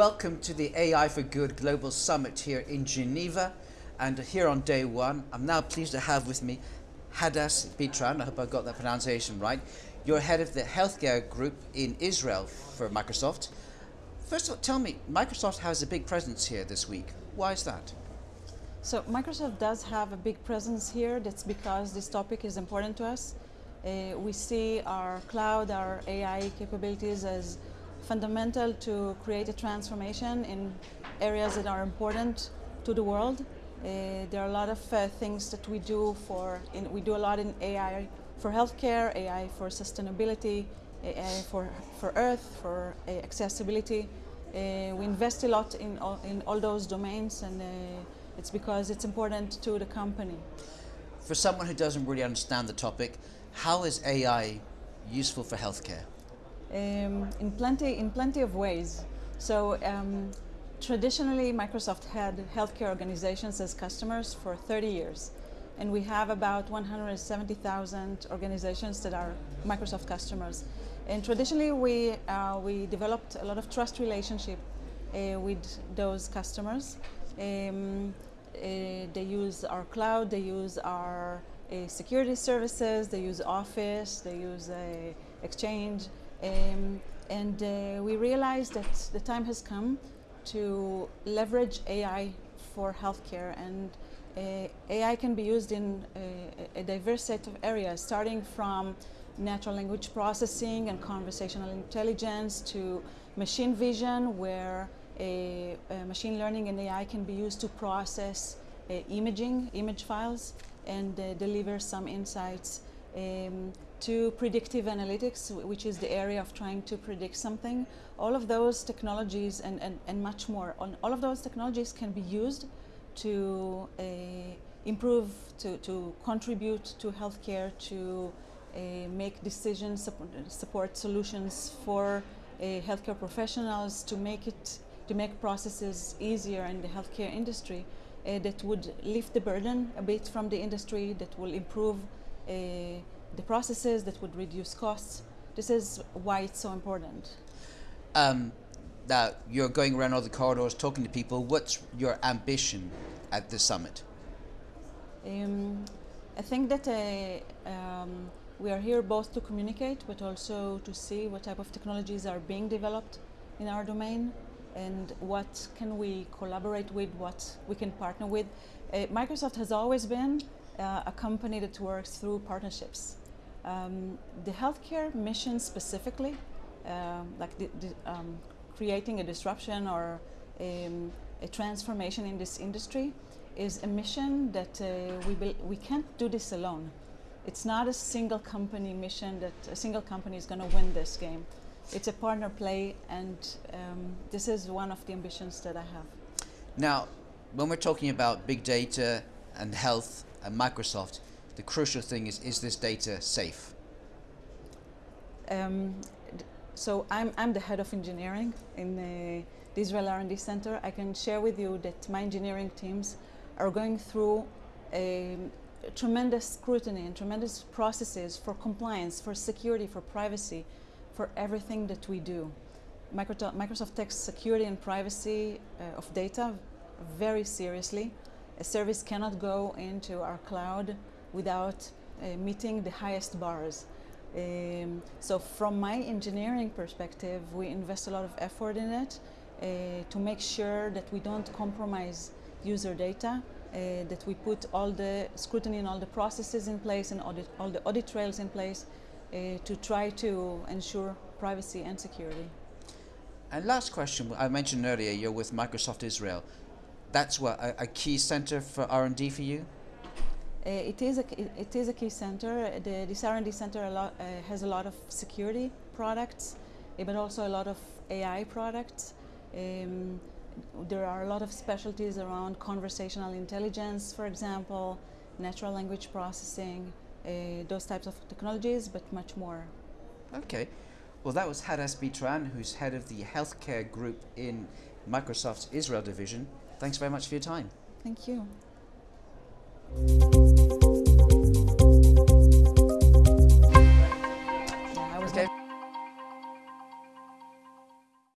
Welcome to the AI for Good Global Summit here in Geneva. And here on day one, I'm now pleased to have with me Hadas Bitran. I hope I got that pronunciation right. You're head of the healthcare group in Israel for Microsoft. First of all, tell me, Microsoft has a big presence here this week. Why is that? So Microsoft does have a big presence here. That's because this topic is important to us. Uh, we see our cloud, our AI capabilities as fundamental to create a transformation in areas that are important to the world. Uh, there are a lot of uh, things that we do for, in, we do a lot in AI for healthcare, AI for sustainability, AI for, for Earth, for uh, accessibility. Uh, we invest a lot in all, in all those domains and uh, it's because it's important to the company. For someone who doesn't really understand the topic, how is AI useful for healthcare? Um, in plenty in plenty of ways. So um, traditionally, Microsoft had healthcare organizations as customers for 30 years, and we have about 170,000 organizations that are Microsoft customers. And traditionally, we uh, we developed a lot of trust relationship uh, with those customers. Um, uh, they use our cloud, they use our uh, security services, they use Office, they use uh, Exchange, um, and uh, we realized that the time has come to leverage AI for healthcare and uh, AI can be used in uh, a diverse set of areas starting from natural language processing and conversational intelligence to machine vision where a, a machine learning and AI can be used to process uh, imaging, image files and uh, deliver some insights um, to predictive analytics, which is the area of trying to predict something. All of those technologies and, and, and much more, on all of those technologies can be used to uh, improve, to, to contribute to healthcare, to uh, make decisions, support, support solutions for uh, healthcare professionals, to make it, to make processes easier in the healthcare industry uh, that would lift the burden a bit from the industry, that will improve the processes that would reduce costs. This is why it's so important. Um, now, you're going around all the corridors talking to people. What's your ambition at the summit? Um, I think that uh, um, we are here both to communicate, but also to see what type of technologies are being developed in our domain and what can we collaborate with, what we can partner with. Uh, Microsoft has always been uh, a company that works through partnerships. Um, the healthcare mission specifically, uh, like the, the, um, creating a disruption or um, a transformation in this industry, is a mission that uh, we, we can't do this alone. It's not a single company mission that a single company is going to win this game. It's a partner play, and um, this is one of the ambitions that I have. Now, when we're talking about big data and health and Microsoft, the crucial thing is, is this data safe? Um, so I'm, I'm the head of engineering in the, the Israel R&D Center. I can share with you that my engineering teams are going through a, a tremendous scrutiny and tremendous processes for compliance, for security, for privacy, for everything that we do. Microsoft, Microsoft takes security and privacy uh, of data very seriously. A service cannot go into our cloud without uh, meeting the highest bars. Um, so from my engineering perspective, we invest a lot of effort in it uh, to make sure that we don't compromise user data, uh, that we put all the scrutiny and all the processes in place and audit, all the audit trails in place uh, to try to ensure privacy and security. And last question, I mentioned earlier you're with Microsoft Israel. That's what, a, a key center for R&D for you? Uh, it is a it is a key center. The this R&D center a lot, uh, has a lot of security products, uh, but also a lot of AI products. Um, there are a lot of specialties around conversational intelligence, for example, natural language processing, uh, those types of technologies, but much more. Okay. Well, that was Hadas Bitran, who's head of the healthcare group in Microsoft's Israel division. Thanks very much for your time. Thank you.